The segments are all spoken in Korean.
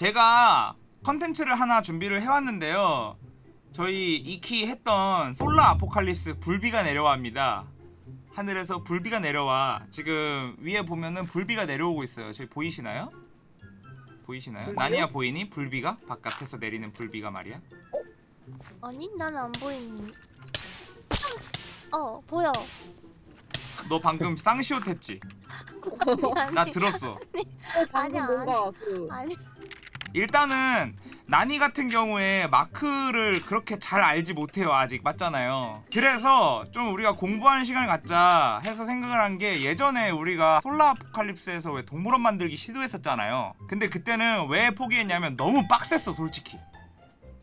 제가 컨텐츠를 하나 준비를 해왔는데요. 저희 이키 했던 솔라 아포칼립스 불비가 내려와입니다. 하늘에서 불비가 내려와. 지금 위에 보면은 불비가 내려오고 있어요. 저기 보이시나요? 보이시나요? 나니야 보이니? 불비가? 바깥에서 내리는 불비가 말이야. 아니 난 안 보이니. 어 보여. 너 방금 쌍시옷 했지? 아니, 나 아니, 들었어. 어, 방금 아니야, 뭔가 그 아니 일단은 나니 같은 경우에 마크를 그렇게 잘 알지 못해요 아직. 맞잖아요. 그래서 좀 우리가 공부하는 시간을 갖자 해서 생각을 한 게 예전에 우리가 솔라 아포칼립스에서 왜 동물원 만들기 시도했었잖아요. 근데 그때는 왜 포기했냐면 너무 빡셌어 솔직히.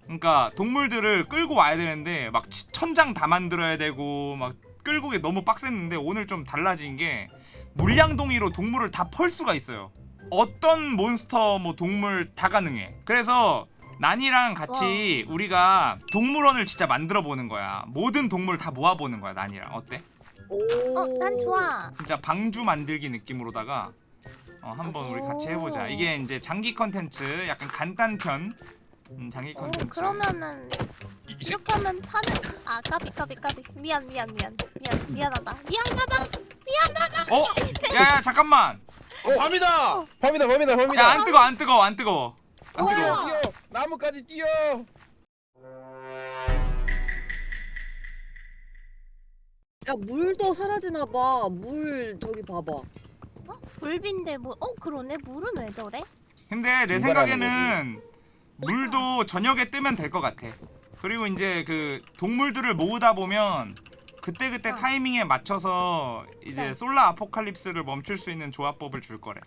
그러니까 동물들을 끌고 와야 되는데 막 치- 천장 다 만들어야 되고 막 끌고 게 너무 빡셌는데 오늘 좀 달라진 게 물량동이로 동물을 다 펄 수가 있어요 어떤 몬스터 뭐 동물 다 가능해. 그래서 난이랑 같이 우리가 동물원을 진짜 만들어 보는 거야. 모든 동물 다 모아 보는 거야. 난이랑 어때? 오. 어난 좋아. 진짜 방주 만들기 느낌으로다가 어, 한번 우리 같이 해보자. 이게 이제 장기 컨텐츠, 약간 간단편 음, 장기 오 컨텐츠. 그러면은 이렇게 하면 파는 아 까비 까비 까비 미안 미안 미안 미안 미안하다 미안하다 어? 야야 잠깐만. 어, 밤이다! 밤이다, 밤이다, 밤이다! 야 안 뜨거 안 뜨거 안 뜨거. 안 뭐야? 뜨거. 뛰어! 나무까지 뛰어! 야 물도 사라지나 봐. 물 저기 봐봐. 불빈데 뭐 어 그러네 물은 왜 저래? 근데 내 생각에는 물도 저녁에 뜨면 될 것 같아. 그리고 이제 그 동물들을 모으다 보면 그때 그때 어. 타이밍에 맞춰서 이제 네. 솔라 아포칼립스를 멈출 수 있는 조합법을 줄 거래.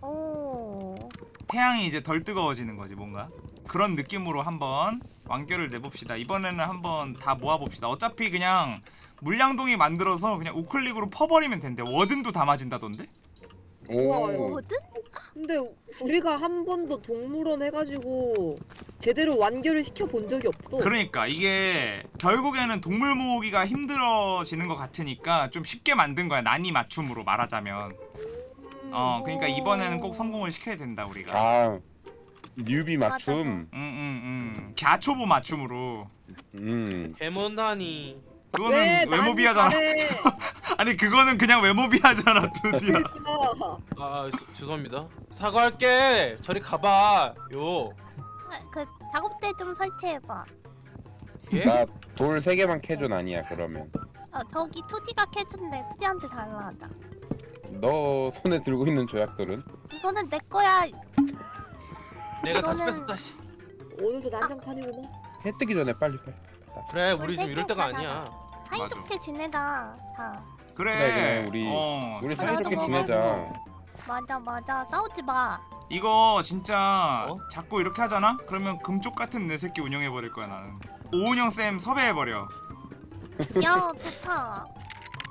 오 태양이 이제 덜 뜨거워지는 거지 뭔가. 그런 느낌으로 한번 완결을 내봅시다. 이번에는 한번 다 모아봅시다. 어차피 그냥 물량동이 만들어서 그냥 우클릭으로 퍼버리면 된대. 워든도 담아진다던데? 우와, 오, 뭐든? 근데 우리가 한 번도 동물원 해가지고 제대로 완결을 시켜 본 적이 없어. 그러니까 이게 결국에는 동물 모으기가 힘들어지는 것 같으니까 좀 쉽게 만든 거야 난이 맞춤으로 말하자면. 음, 어 그러니까 이번에는 꼭 성공을 시켜야 된다 우리가. 아, 뉴비 맞춤. 응응응 갸초보 맞춤으로. 음, 데몬다니 그거는 왜 외모비하잖아 나는 아니 그거는 그냥 외모비하잖아 잘해. 아 수- 죄송합니다 사과할게 저리 가봐 요 아, 그 작업대 좀 설치해봐. 예? 나돌 세 개만 캐줘 아니야 그러면. 어 저기 투디가 캐준대 투디한테 달라하다. 너 손에 들고 있는 조약돌은? 이거는 내 거야. 내가 다시 이거는- 다시 오늘도 난장판이구나. 해 뜨기 전에 빨리 빨리. 그래 우리 지금 이럴 때가 가자. 아니야 사이좋게 지내자. 다. 그래 그래, 그래, 우리- 어 우리 사이좋게. 지내자. 맞아 맞아 싸우지 마. 이거 진짜 어? 자꾸 이렇게 하잖아 그러면 금쪽 같은 내 새끼 운영해 버릴 거야 나는 오은영 쌤 섭외해 버려 야 좋다.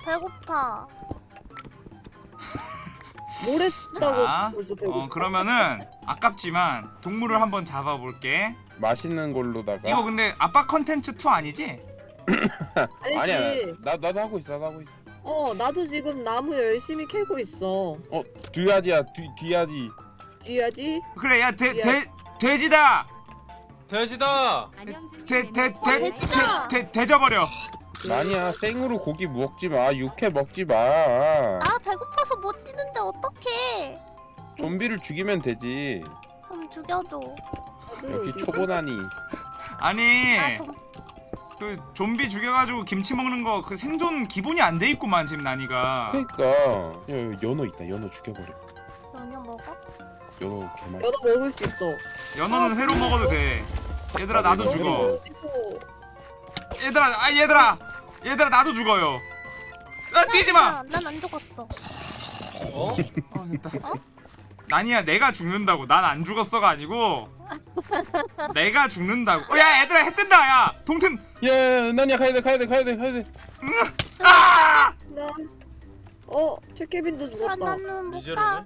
배고파. 모래 자, 쓴다고 벌써 배고. 어 그러면은 아깝지만 동물을 한번 잡아볼게 맛있는 걸로다가. 이거 근데 아빠 컨텐츠 2 아니지? 아니야, 나 나도 하고 있어, 나도 하고 있어. 어 나도 지금 나무 열심히 캐고 있어. 뒤야지야, 뒤 뒤야지. 뒤야지. 그래 야 돼, 돼지다 돼지다 돼, 돼, 돼, 돼, 돼져버려 아니야, 생으로 고기 먹지 마, 육회 먹지 마. 아 배고파서 못 뛰는데 어떡해. 좀비를 죽이면 되지. 그럼 죽여줘. 역시 초보나니. 아니 아 좀. 그 좀비 죽여가지고 김치 먹는 거 그 생존 기본이 안 돼 있구만 지금 나니가 그러니까 야, 여기 연어 있다. 연어 죽여버려. 연유 먹어? 연어 개맛. 연어 먹을 수 있어. 연어는 회로 먹어도 돼 얘들아 나도 죽어? 얘들아 아 얘들아 얘들아 나도 죽어요 아 뛰지마 난 안 죽었어. 어? 어 됐다 어? 나니야 내가 죽는다고 난 안 죽었어가 아니고 내가 죽는다고 어, 야 얘들아 해 뜬다 야 동튼 야, 나니야 가야 돼, 가야 돼, 가야 돼, 가야 돼. 아! 나. 어 최케빈도 아, 죽었다. 나는 못 이제는 가.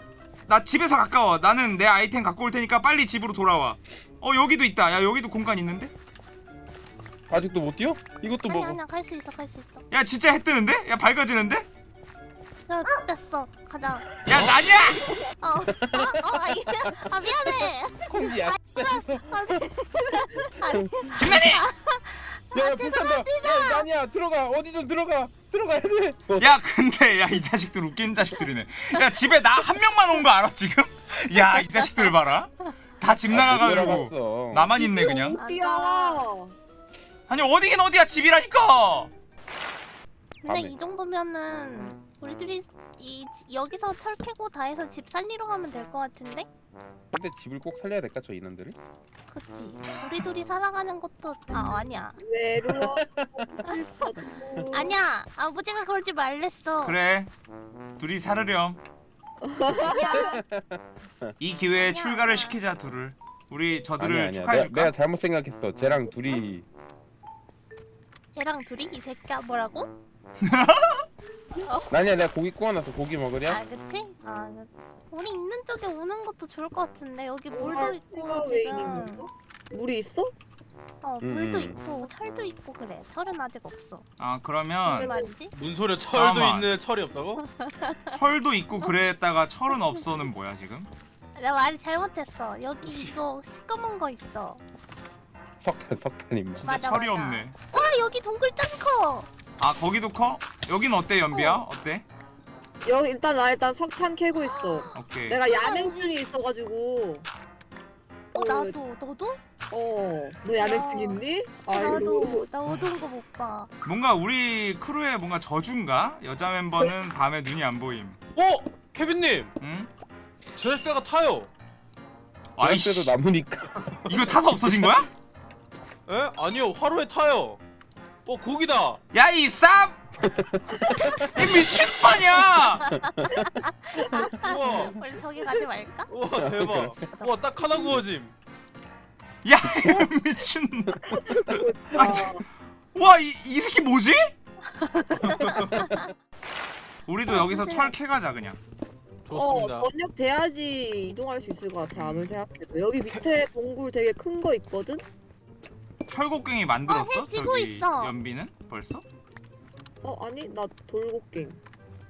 나 집에서 가까워 나는 내 아이템 갖고 올 테니까 빨리 집으로 돌아와 어 여기도 있다 야 여기도 공간 있는데 아직도 못 뛰어? 이것도 아니 먹어. 아니야 갈수 있어 갈 수 있어. 야 진짜 해 뜨는데? 야 밝아지는데? 저 됐어 가자. 야 나니야 어. 어, 어, 아, 아 미안해. 아니 김난희! 야 불탄다 야 난이야 들어가 어디 좀 들어가 들어가야 돼 어, 야 근데 야 이 자식들 웃기는 자식들이네 야 집에 나 한 명만 온 거 알아 지금? 야 이 자식들 봐라 다집 아, 못 나가가지고. 나만 있네 그냥 어디야? 아니 어디긴 어디야 집이라니까 근데 밤에. 이 정도면은 우리들이 이 여기서 철 캐고 다 해서 집 살리러 가면 될 것 같은데? 근데 집을 꼭 살려야 될까 저 인원들을? 그치. 우리 둘이 살아가는 것도 아 아니야. 외로워. 아니야. 아버지가 그러지 말랬어. 그래. 둘이 살으렴. 이 기회에 출가를 시키자 둘을. 우리 저들을 아니야 아니야. 내가, 축하해줄까? 내가 잘못 생각했어. 쟤랑 둘이. 얘랑 둘이? 이 새끼야 뭐라고? 난이야 내가 고기 구워놨어 고기 먹으랴? 아 그치? 아 그- 우리 있는 쪽에 오는 것도 좋을 것 같은데 여기 물도 있고 아, 왜 있는 지금? 물이 있어? 어 음, 물도 음. 있고 철도 있고 그래 철은 아직 없어 아 무슨 그러면 말이지? 뭔 소리야 철도 잠깐만. 있는데 철이 없다고? 철도 있고 그랬다가 철은 없어는 뭐야 지금? 내가 말이 잘못했어 여기 이거 시꺼먼 거 있어 석탄 석탄입니다 진짜 맞아, 철이 맞아. 없네 와 여기 동굴 짱커 아 거기도 커? 여긴 어때 연비야? 어때? 여기 일단 나 일단 석탄 캐고 있어. 오케이 내가 야맹증이 있어가지고. 어 그, 나도 너도? 어. 너 야맹증 야. 있니? 나도 나 어두운 거 못 봐. 뭔가 우리 크루에 뭔가 저주인가? 여자 멤버는 밤에 눈이 안 보임 어 케빈님 응? 제작대가 타요. 아이씨 남으니까 이거 타서 없어진 거야? 에? 아니요 화로에 타요. 어 고기다. 야이 쌉! 이 미친 빠냐! 우와 우리 저기 가지 말까? 우와 대박. 우와 딱 하나 구워짐. 야 이 미친 아, 참. 와이 이 새끼 뭐지? 우리도 아, 여기서. 철 캐가자 그냥 좋습니다. 어, 저녁 돼야지 이동할 수 있을 것 같아. 아무리 생각해도. 여기 밑에 동굴 되게 큰 거 있거든? 철곡갱이 만들었어? 어, 해 지고 저기 있어. 연비는? 벌써? 어, 아니, 나 돌곡갱.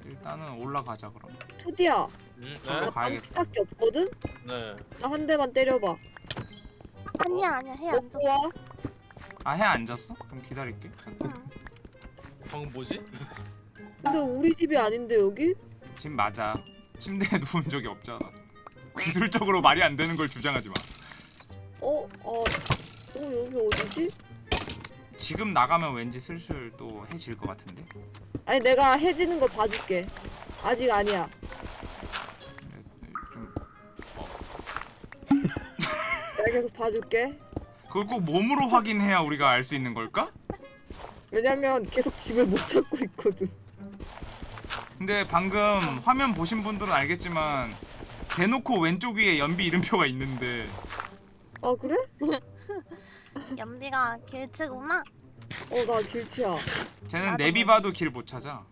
일단은 올라가자 그럼 투디야. 음, 저거 네. 가야겠다 밖에 없거든? 네. 나 한 대만 때려봐. 아니야 아니야 해안 먹고 줬어. 와. 아해 안 졌어? 그럼 기다릴게. 응. 방금 뭐지? 근데 우리 집이 아닌데, 여기? 집 맞아 침대에 누운 적이 없잖아 기술적으로 말이 안 되는 걸 주장하지 마 어, 어, 어, 여기 어디지? 지금 나가면 왠지 슬슬 또 해질 것 같은데 아니, 내가 해지는 거 봐줄게. 아직 아니야. 근데 좀 내가 계속 봐줄게. 그걸 꼭 몸으로 확인해야 우리가 알 수 있는 걸까? 왜냐면 계속 집을 못 찾고 있거든. 근데 방금 화면 보신 분들은 알겠지만 대놓고 왼쪽 위에 연비 이름표가 있는데 아, 그래? 연비가 길치구나. 어, 나 길치야. 쟤는 나도 내비 봐도 길 못 찾아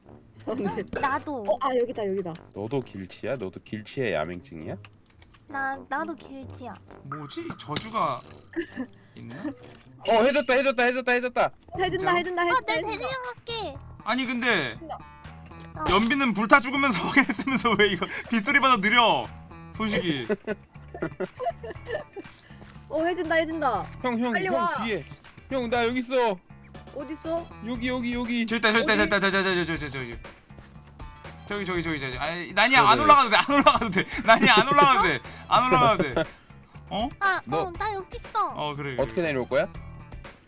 네. 나도 어, 아, 여기다, 여기다. 너도 길치야? 너도 길치의 야맹증이야? 나 나도 길치야. 뭐지? 저주가 있나? 어 해줬다 해줬다 해줬다 해줬다 해준다, 진짜로? 해준다, 아 해준다. 내가 해준다. 데리러 갈게. 아니 근데 어. 연비는 불타 죽으면서 확인했으면서 왜 이거 빗소리마다 느려 소식이 어, 해준다, 해준다. 형 형 빨리 형 와. 뒤에 형 나 여기 있어 어딨어? 여기 여기 여기 저기 있다 저기 있다? 저기 있다 저기 저기 저기 저기 저기 저기 저기 저기 아니 난이야 네, 안 네. 올라가도 돼 안 올라가도 돼 난이야 안 올라가도 돼 안 올라가도 돼 어? 아, 너- 어, 나 여기 있어. 어 그래 어떻게 내려올 거야?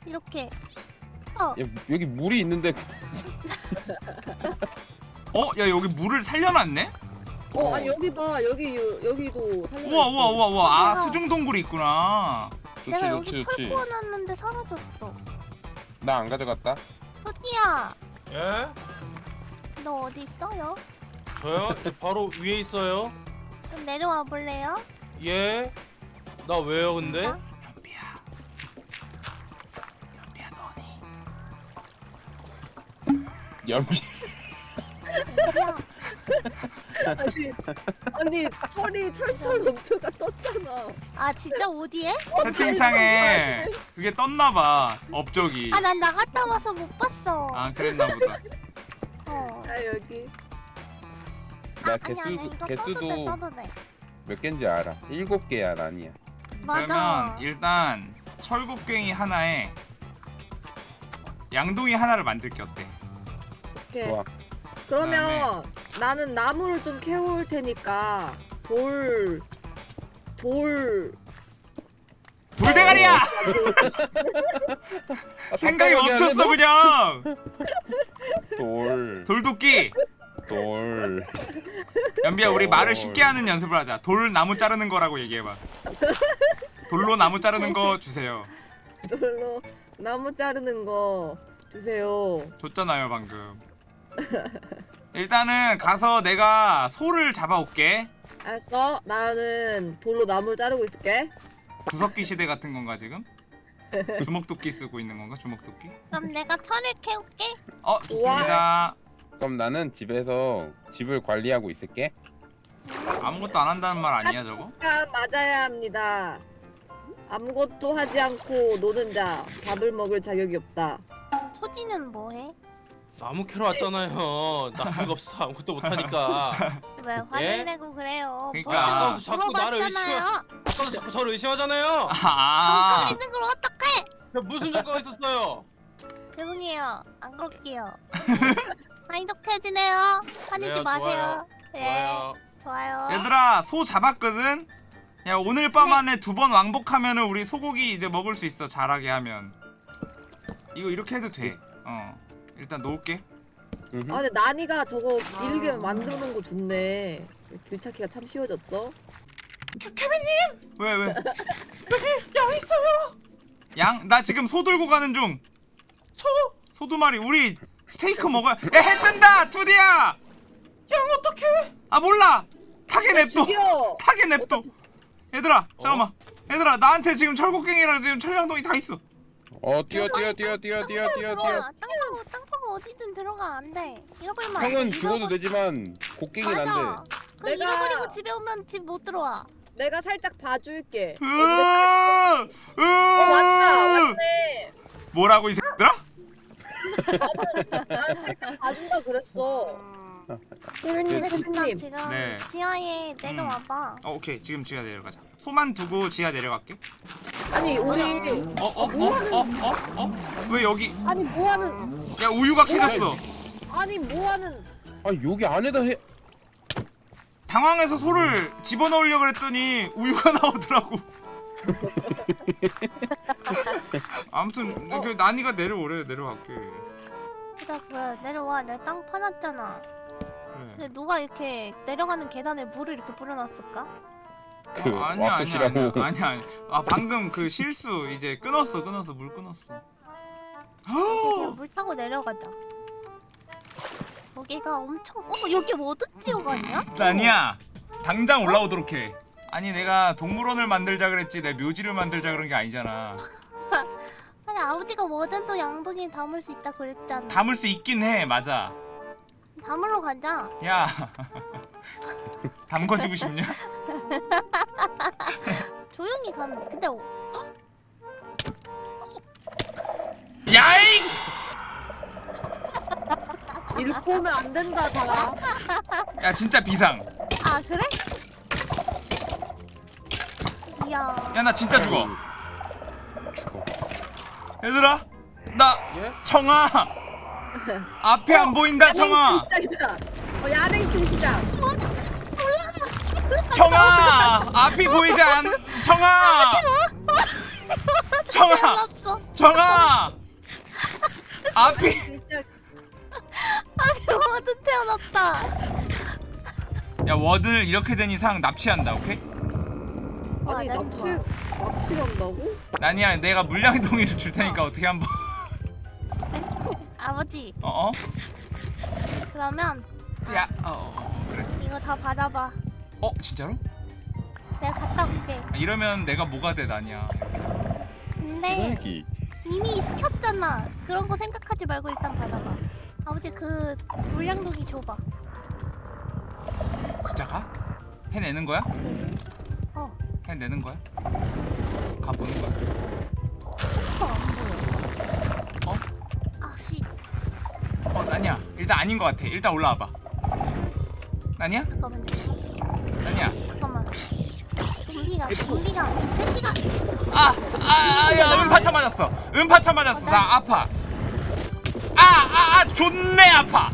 이렇게. 어, 야, 여기 물이 있는데 어? 야 여기 물을 살려놨네? 어, 아니, 여기 봐. 여기, 여, 여기도. 우와 우와. 우와 우와 아 우와. 수중 동굴이 있구나 좋지 내가 좋지 여기 철 좋지 구워놨는데 사라졌어. 나 안 가져갔다 토끼야, 예? 너 어디 있어요? 저요? 바로 위에 있어요. 좀 내려와 볼래요? 예? 나 왜요 근데? 어? 연비야 연비야 너니 연비 야, 아니, 아니, 철이 철철 넘쳐가 떴잖아. 아 진짜 어디에? 채팅창에 그게 떴나봐 업적이 아, 난 나갔다 와서 못 봤어. 아 그랬나 보다 어. 아, 여기. 나 아니, 아니, 개수 써도 돼, 개수도 써도. 몇 개인지 알아 일곱 개야 맞아. 그러면 일단 철곡갱이 하나에 양동이 하나를 만들게 어때? 오케이. 좋아. 그러면 나는 나무를 좀 캐올 테니까 돌, 돌. 돌대가리야! 아, 생각이 멈췄어 그냥! 너? 돌. 돌도끼! 돌. 연비야 우리 말을 어. 쉽게 하는 연습을 하자 돌 나무 자르는 거라고 얘기해봐 돌로 나무 자르는 거 주세요 돌로 나무 자르는 거 주세요. 줬잖아요 방금 일단은 가서 내가 소를 잡아올게 알았어? 나는 돌로 나무 자르고 있을게. 구석기 시대 같은 건가 지금? 주먹도끼 쓰고 있는 건가 주먹도끼? 그럼 내가 철을 캐올게. 어 좋습니다 그럼 나는 집에서 집을 관리하고 있을게. 아무것도 안 한다는 말 아니야 저거? 아, 맞아야 합니다. 아무것도 하지 않고 노는 자 밥을 먹을 자격이 없다. 토지는 뭐해? 나무 캐러 왔잖아요. 나무가 없어 아무것도 못하니까. 왜 화를 내고 그래요? 그러니까. 아까부터 자꾸 나를 물어봤잖아요. 아까도 자꾸 저를 의심하잖아요. 아 정가 있는 걸 어떡해? 야, 무슨 조건가 있었어요? 죄송해요. 안 그럴게요. 사이좋게 지내요. 화내지 그래요, 마세요. 예, 좋아요. 좋아요. 얘들아 소 잡았거든? 야 오늘 밤 안에 두번 왕복하면은 우리 소고기 이제 먹을 수 있어 잘하게 하면 이거 이렇게 해도 돼 어 일단 놓을게 음흠. 아 근데 나니가 저거 길게 놓은 거 좋네. 길 찾기가 참 쉬워졌어. 왜 왜? 양 있어요 양? 나 지금 소 들고 가는 중 소? 소 두 마리 우리 스테이크 먹어야 야 해 뜬다 투디야 양 어떡해 아 몰라 타게 냅둬. 타게 냅둬 얘들아 잠깐만 얘들아 나한테 지금 철곡갱이랑 지금 철량동이 다 있어 어 뛰어 뛰어 뛰어 뛰어 뛰어 뛰어 뛰어. 어디든 들어가 안 돼. 잃어버리면 안 돼. 형은 죽어도 되지만 곡괭이 맞아. 난데. 그 내가- 잃어버리고 집에 오면 집 못 들어와. 내가 살짝 봐줄게. 으, 으, 어 왔다 왔네. 뭐라고 이 새끼들아? 난 살짝 봐준다 그랬어. 근데 나 선생님. 지금 네. 지하에 내려와봐. 어 오케이 지금 지하 내려가자 소만 두고 지하 내려갈게. 아니 우리 어 어 어 어 어 어 왜 여기? 아니 뭐하는 야 우유가 캐졌어. 아니 뭐하는 아 여기 안에다 해. 당황해서 소를 집어넣으려고 그랬더니 우유가 나오더라고. 아무튼 그 난이가 내려오래 내려갈게. 그래 그래. 내려와. 내가 땅 파놨잖아. 그래 근데 누가 이렇게 내려가는 계단에 물을 이렇게 뿌려놨을까? 그 어, 아니야 아니야 아니야. 아니야 아니야 아 방금 그 실수 이제 끊었어 끊었어 물 끊었어 그냥 물 타고 내려가자. 여기가 엄청 어 여기 워드 지옥 아니야? 아니야 당장 올라오도록 해 아니 내가 동물원을 만들자 그랬지 내 묘지를 만들자 그런 게 아니잖아 아니 아버지가 뭐든 또 양동이에 담을 수 있다 그랬잖아. 담을 수 있긴 해 맞아 담으러 가자. 야 담궈주고 싶냐? 조용히 가면 돼. 근데 어, 야잉! 잃고 오면 안 된다 다. 야 진짜 비상 아 그래? 이야. 야 나 진짜 죽어 죽어. 얘들아 나 예? 청아 앞에 안 보인다 청아 야맹증 시작이다. 어 야맹증 시작. 청아 앞이 보이지 않 청아 청아. 청아 앞이. 아직 워든 태어났다. 야 워든을 이렇게 된 이상 납치한다 오케이? 와, 아니 난 납치 좋아. 납치를 한다고? 아니야 내가 물량동이를 줄 테니까 어 떻게 한번 아버지 어어? 그러면 야 어, 어, 그래 이거 다 받아봐. 어 진짜로? 내가 갔다 올게. 아, 이러면 내가 뭐가 돼 나냐 근데 여기. 이미 시켰잖아. 그런 거 생각하지 말고 일단 받아봐. 아버지 그 물량동이 줘봐. 진짜 가? 해내는 거야? 어. 해내는 거야? 가보는 거야? 안 보여. 어? 아씨 어 아니야 일단 아닌 것 같아 일단 올라와봐. 아니야 잠깐만. 좀 좀비가 좀비가 이 새끼가 아, 아, 아, 야, 음파차 맞았어. 음파차 맞았어. 나 아파. 아, 아, 아, 존내 아파.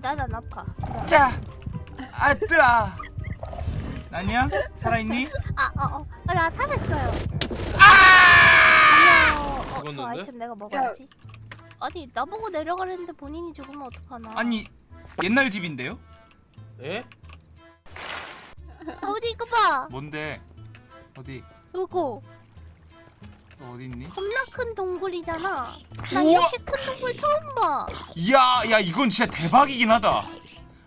나난 아파. 자, 아, 뜨아. 나니야? 살아있니? 아 어어 나 살았어요. 아! 어, 어, 저? 아이템 내가 먹어야지. 아니 나보고 내려가려는데 본인이 죽으면 어떡하나? 아니, 옛날 집인데요? 예? 아버지 이거 봐. 뭔데? 어디? 이거 너 어디 있니? 겁나 큰 동굴이잖아. 나 우와! 이렇게 큰 동굴 처음 봐. 이야, 야, 이건 진짜 대박이긴 하다.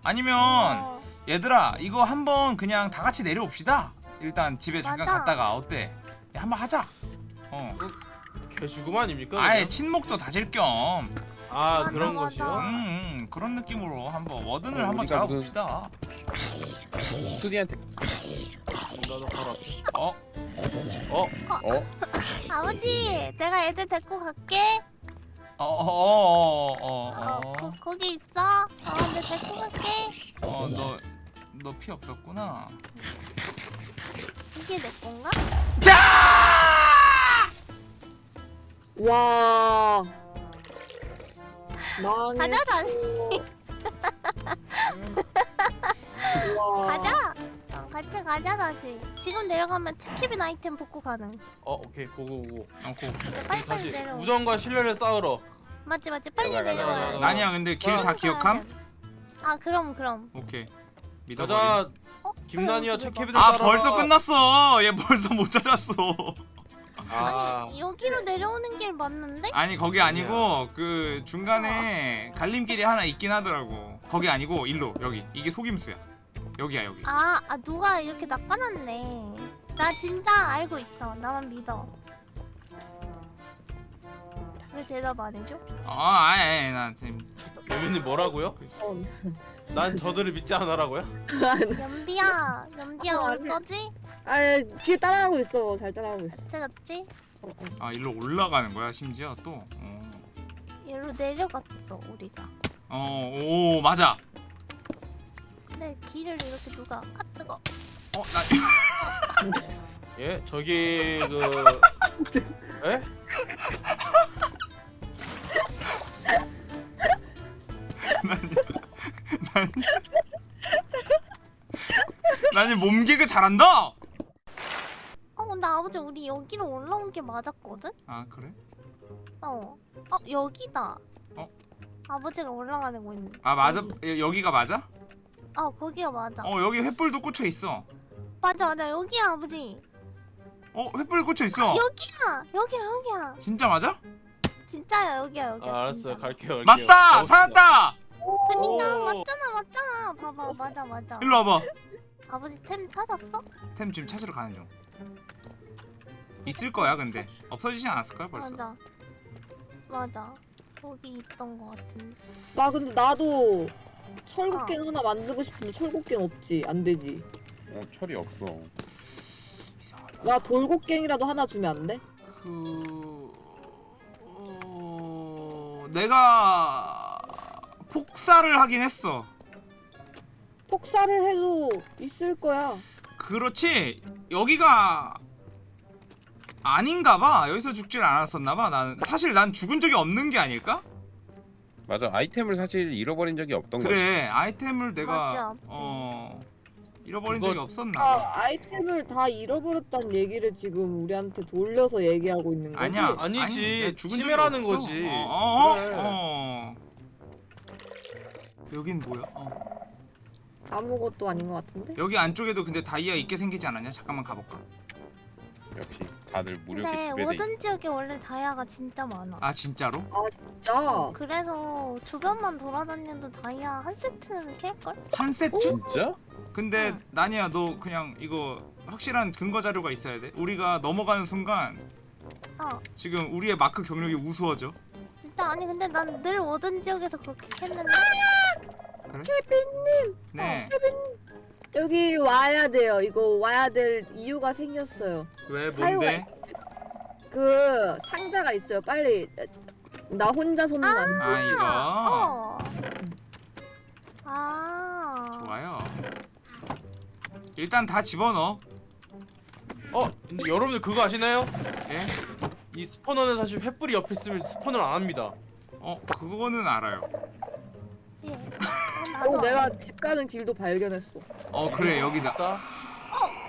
아니면 어, 얘들아, 이거 한번 그냥 다 같이 내려옵시다. 일단 집에 잠깐 맞아. 갔다가 어때? 야, 한번 하자. 어. 개 죽음 아닙니까? 아예? 친목도 다질 겸. 아 그런 맞아. 것이요? 음, 음, 그런 느낌으로 한번 워든을 어, 한번 우리가 잡아봅시다. 수디한테 나도 바로 앞에. 어? 어? 어? 아버지 내가 애들 데리고 갈게. 어, 어, 어, 어, 어, 어, 거, 거기 있어. 어, 내 데리고 갈게. 어, 너, 너 피 없었구나. 이게 내 건가? 자! 와. 가자 다시. 와. 가자. 어, 같이 가자 다시. 지금 내려가면 치키빈 아이템 복구 가능. 어 오케이 고고고. 어, 고. 빨리 빨리 다시 내려. 우정과 신뢰를 쌓으러. 맞지 맞지 빨리 내려와. 나니야, 근데 길 다 기억함? 아 그럼 그럼. 오케이. 믿어버리. 가자. 어? 김난이와 어, 최케빈을 아, 따라. 벌써 끝났어. 얘 벌써 못 찾았어. 아 아니 여기로 내려오는 길 맞는데? 아니, 거기 아니고 그 중간에 갈림길이 하나 있긴 하더라고. 거기 아니고 일로 여기. 이게 속임수야. 여기야, 여기. 아, 아 누가 이렇게 낚아놨네. 나 진짜 알고 있어. 나만 믿어. 왜 대답 안 해줘? 어, 아니, 아니, 난 지금 예민님 뭐라고요? 그 있어. 어, 난 저들을 믿지 않아라고요? 연비야, 연비야 어, 올. 거지? 아, 뒤에 따라가고 있어. 잘 따라가고 있어. 제가지? 어, 어. 아, 일로 올라가는 거야, 심지어 또. 어. 얘로 내려갔어 우리가. 어, 오, 맞아. 근데 길을 이렇게 누가 아 뜨거. 어, 나 예 저기 그. 예? 나는 몸개그 잘한다. 어 근데 아버지 우리 여기로 올라온 게 맞았거든? 아 그래? 어. 어 여기다. 어? 아버지가 올라가는 거 있는. 아 맞아 여기. 여- 여기 가 맞아? 어 거기가 맞아. 어 여기 횃불도 꽂혀 있어. 맞아 맞아 여기야 아버지. 어 횃불이 꽂혀 있어. 여기야 여기야 여기야. 진짜 맞아? 진짜야 여기야 여기야. 아 알았어요 진짜. 갈게요. 갈게요. 맞다. 찾았다. 그니까 오. 맞잖아 맞잖아. 봐봐 맞아 맞아. 일로 와봐. 아버지 템 찾았어? 템 지금 찾으러 가는 중. 있을 거야 근데 없어지진 않았을 거야 벌써. 맞아. 맞아. 거기 있던 거 같은데. 나 근데 나도 철곡갱 하나 만들고 싶은데 철곡갱 없지. 안 되지. 어, 철이 없어. 이상하다. 나 돌곡갱이라도 하나 주면 안 돼? 그 어... 내가 폭사를 하긴 했어. 폭사를 해도 있을 거야. 그렇지 여기가 아닌가 봐 여기서 죽질 않았었나 봐 난 사실 난 죽은 적이 없는 게 아닐까 맞아. 아이템을 사실 잃어버린 적이 없던. 그래 아이템을 내가 맞아, 없지. 어 잃어버린 그거- 적이 없었나 아, 봐 아이템을 다 잃어버렸다는 얘기를 지금 우리한테 돌려서 얘기하고 있는 거지? 아니야 아니지, 아니, 죽은 적이 치매라는 없어. 거지. 어, 어, 그래. 어. 여긴 뭐야 어. 아무것도 아닌 것 같은데? 여기 안쪽에도 근데 다이아 있게 생기지 않았냐 잠깐만 가볼까 역시 다들 무력에 근데 지배돼. 워든 지역에 원래 다이아가 진짜 많아. 아 진짜로 진짜? 그래서 주변만 돌아다녀도 다이아 한 세트는 캘걸? 한 세트 진짜? 근데 응. 나니야 너 그냥 이거 확실한 근거 자료가 있어야 돼 우리가 넘어가는 순간 어. 지금 우리의 마크 경력이 우수해져. 진짜 아니 근데 난늘 워든 지역에서 그렇게 캤는데 네. 여기 와야 돼요. 이거 와야 될 이유가 생겼어요. 왜 뭔데? 그 상자가 있어요. 빨리 나 혼자서는 안 돼. 아 이거. 어. 아. 좋아요. 일단 다 집어넣어. 어 근데 여러분들 그거 아시나요? 예? 이 스포너는 사실 횃불이 옆에 있으면 스포너를 안 합니다. 어 그거는 알아요 예. 어, 어, 내가 집 가는 길도 발견했어. 어 그래 여기다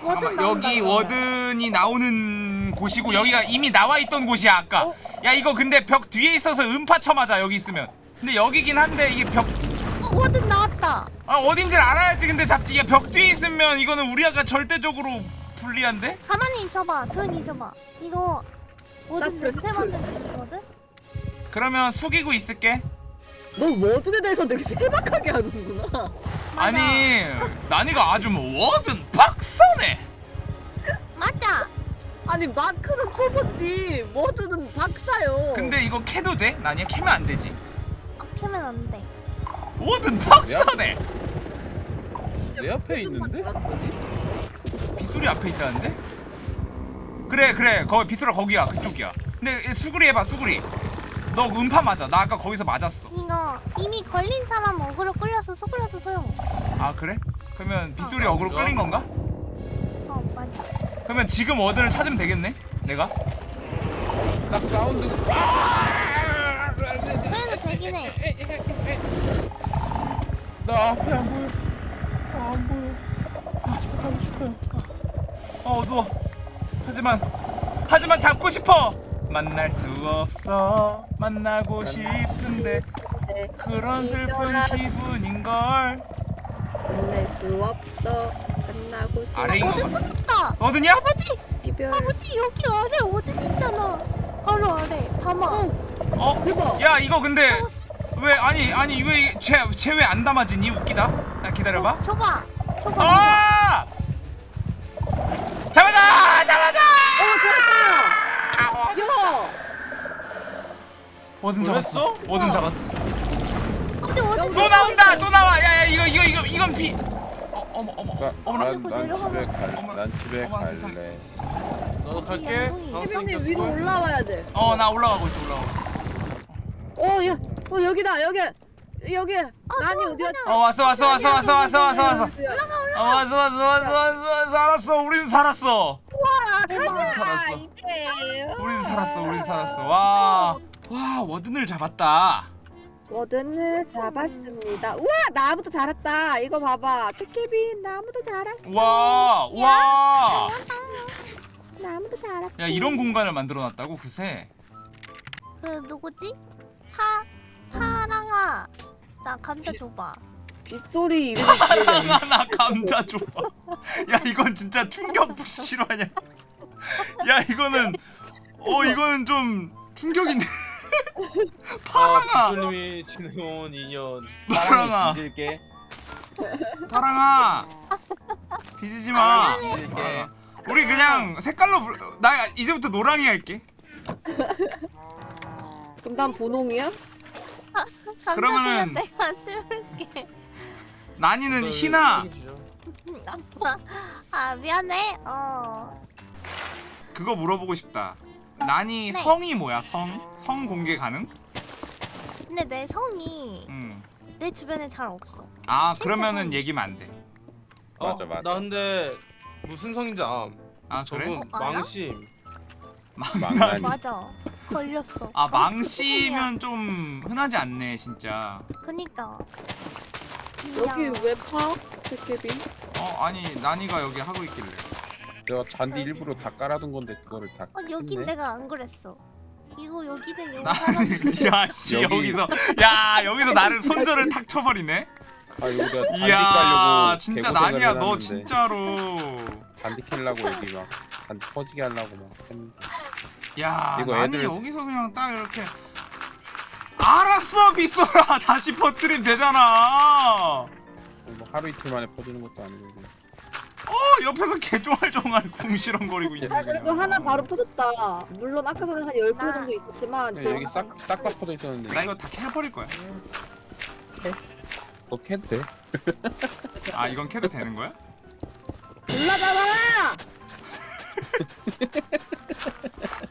잠깐만 나온다, 여기 이거. 워든이 나오는 곳이고 여기가 이미 나와 있던 곳이야 아까 어? 야 이거 근데 벽 뒤에 있어서 음파 쳐맞아 여기 있으면 근데 여기긴 한데 이게 벽 어, 워든 나왔다. 아, 어딘지를 알아야지 근데 잡지 이게 벽 뒤에 있으면 이거는 우리가 절대적으로 불리한데? 가만히 있어봐. 조용히 있어봐. 이거 워든 짝꿍. 냄새 맡는 중이거든. 그러면 숙이고 있을게 너 워든에 대해서 되게 세박하게 하는구나. 아니 난이가 아주 뭐 워든 박사네 맞아. 아니 마크는 초보니 워든은 박사요. 근데 이거 캐도 돼? 난이야 캐면 안 되지 아, 캐면 안 돼. 워든 박사네 내 앞에 있는데? 빗소리 앞에 있다는데? 그래 그래 거기 빗소리 거기야 그쪽이야 근데 수구리 해봐 수구리 너 음파 맞아 나 아까 거기서 맞았어 이거 이미 걸린 사람 어그로 끌려서 수그려도 소용없어. 아 그래? 그러면 빗소리 어, 어그로? 끌린 건가? 어, 맞아. 그러면 지금 워든을 찾으면 되겠네 내가? 딱 사운드. 그래도 되긴 해. 나 앞에 안 보여. 아, 안 보여. 아, 집에 가고 싶어요. 어 어두워 하지만 하지만 잡고 싶어 만날 수 없어 만나고 싶은데 그런 슬픈 기분인걸 만날 수 없어. 만나고 싶어. 아래 있는 워든 거 찾았다. 어디냐? 아버지, 이별. 아버지 여기 아래 워든 있잖아. 바로 아래. 담아. 어? 대박. 야 이거 근데 왜 아니 아니 왜쟤쟤 왜 안 담아지니 웃기다 자 기다려봐 줘봐. 줘봐. 아 뭐든 잡았어? 뭐든 잡았어 근데 워든 또 나온다 또 나와 야야 이거 이거 이거 이건 비 어, 어머 어머 나, 어머나 난, 난 집에 갈. 어머, 난 집에 어머, 세상. 갈래. 나도 갈게. 해병님 위로 올라와야 돼. 어 나 올라가고 있어 올라가고 있어 어, 야, 어 여기다 여기 여기. 난이 어디 갔지? 어 왔어 왔어 왔어 왔어 왔어 왔어 왔어 올라가 올라가. 어 왔어 왔어 왔어 왔어 왔어 살았어 우리는 살았어 대박. 살았어 이제. 우리는 살았어 우리는 살았어 와 와 워든을 잡았다 워든을 잡았습니다. 우와 나무도 자랐다. 이거 봐봐. 초케빈 나무도 자랐어. 와와 나무도 자랐어. 야 이런 공간을 만들어 놨다고 그새 그 누구지? 파 파랑아. 나 감자 줘봐. 빗소리 이름이. 하나 감자 줘봐 야 이건 진짜 충격 실화냐 야 이거는 어 이거는 좀 충격인데 파랑아 기술님이 지내온 인연. 파랑아 잊을게. 파랑아 빚지지 마. 어. 우리 그냥 색깔로 불... 나 이제부터 노랑이 할게 그럼 난 분홍이야? 그러면은- 내가 심을게. 난이는 희나 아 미안해. 어. 그거 물어보고 싶다 난이 네. 성이 뭐야 성? 성 공개 가능? 근데 내 성이 응. 내 주변에 잘 없어. 아 그러면은 성. 얘기면 안돼 어, 맞아, 맞아. 나 근데 무슨 성인지 암. 아 그래? 저분 어, 알아? 망심. 망나니. 맞아. 걸렸어. 아 망씨면 좀 흔하지 않네 진짜 그니까. 여기 왜 파? 초케빈? 어 아니 난이가 여기 하고 있길래 내가 잔디 일부러 다 깔아둔 건데 그거를 다. 어 했네. 내가 안 그랬어. 이거 여기는 여기 나 야씨 여기. 여기서 야 여기서 나를 손절을 탁 쳐버리네 아 여기다 잔디 이야 깔려고 진짜 난이야 너 해놨는데 진짜로 잔디 캘라고 여기 막 잔디 퍼지게 하려고 막 했는데. 야 이거 난이 애들- 여기서 그냥 딱 이렇게 알았어 빗소라 다시 퍼뜨리면 되잖아 뭐 하루 이틀 만에 퍼지는 것도 아니고 그냥. 어 옆에서 개종알종알 궁시렁거리고 있네 아 그래도 그냥. 하나 바로 퍼졌다. 물론 아까 전에 한 12개 나- 정도 있었지만 지금 여기 싹싹 다 퍼져 있었는데 나 이거 다 캐버릴 거야 너 캐도 돼? 아 이건 캐도 되는 거야? 골라잖아!